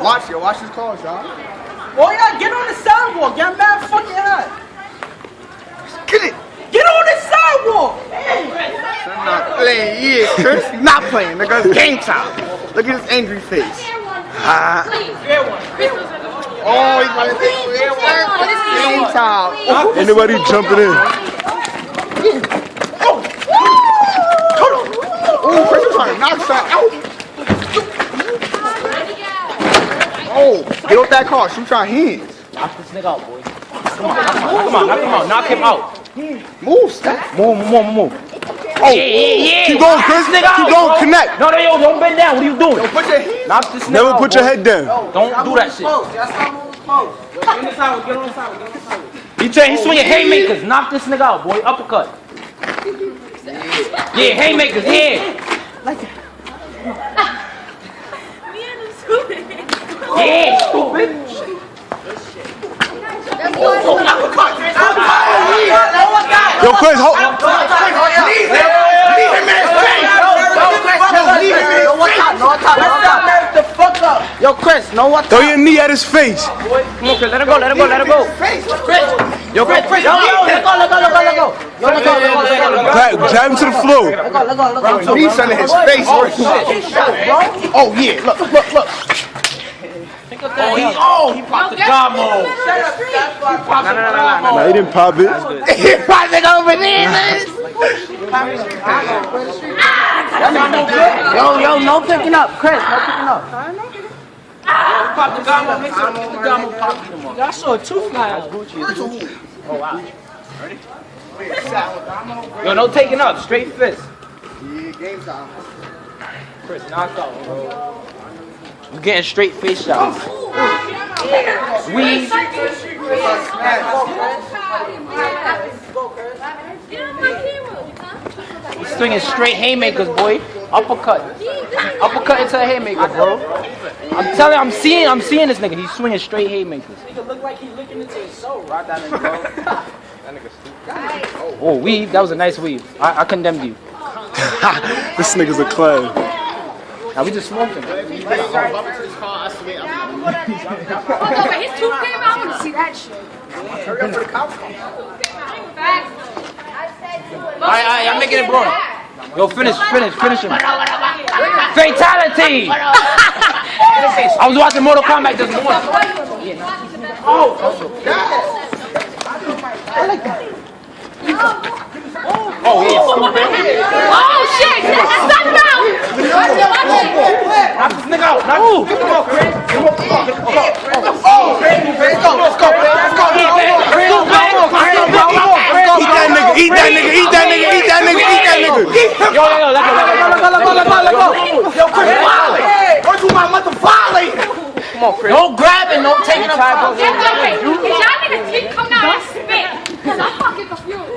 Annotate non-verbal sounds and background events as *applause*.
Watch it. Watch his calls, y'all. Boy, y'all get on the sidewalk. Y'all mad fucking hot. Get it. Get on the sidewalk. I'm not playing. Yeah, Chris. Not playing. Nigga, it's game time. Look at his angry face. Ah. Oh, he's about to take fair one. Game time. Anybody jumping in? Oh, Chris is trying to knock something out. Oh, *laughs* get off that car. Shoot your hands. Knock this nigga out, boy. Come on, come on, knock him out, knock him out. Move, stop. Move, move, move. Oh, Yeah, yeah, yeah. Keep going, Chris. Knock this nigga Keep out, going. bro. Connect. No, no, yo, don't bend down. What are you doing? put your hands. Knock this nigga Never out, put your head down. Don't do that shit. Get on He trying, he's swinging haymakers. Knock this nigga out, boy. Uppercut. Yeah, haymakers. Yeah. Like, that. yeah, stupid. Yo, Chris, hold. Yo, Chris, know what? Throw your knee at his face. Come on, Chris. Let her go. Let her go. Let her go. Chris. Yo, Chris. Chris. Yo, yo, let go. Let go. Let go. Let go. Yo, let go. Let go. Let go. Let go. Jab, jab him to the floor. Let go. Let go. Let go. He's under his face. Oh, yeah. Look, look, look. Oh, he, oh, he popped the gamo. Nah, he didn't pop it. *laughs* He popped it over there, man. Yo, yo, no picking up, Chris. No picking up. Pop the gamo. Make sure the gamo pop him up. I saw a tooth fly out. Oh, yo, no taking up. Straight fist. Yeah, game time. Chris, knocked out, bro. You getting straight face shots. We. He's swinging straight haymakers, boy. Uppercut. Uppercut into a haymaker, bro. I'm telling I'm seeing, I'm seeing this nigga. He's swinging straight haymakers. Nigga look like he looking into his soul. Right down in the Oh, weave. That was a nice weave. I, I condemned you. *laughs* This nigga's a clown. Now we just smoking. Hold on, oh, but his tooth came out. I want to see that shit. Hurry up for the cops. Alright, alright, I'm making it broad. Yo, finish, finish, finish him. Fatality! I was watching Mortal Kombat this morning. Oh, oh yeah, stupid. Oh shit! That's not now. Knock this nigga out. Knock Ooh. Come on, Chris. Come on, come on, come on. Oh, Chris, let's go, let's go, Chris. Let's go. Chris, come on, Chris. Let's go, Chris. Eat that nigga, eat that nigga, eat that nigga, eat that nigga, eat that nigga. Yo, yo, yo, let go, let go, let go, let go, let go, let go. Yo, Chris, violate. Where's my mother violate? Come on, Chris. Don't grab it, don't take it up. Get away. If y'all niggas keep coming out, I spit. Cause I'm fucking confused.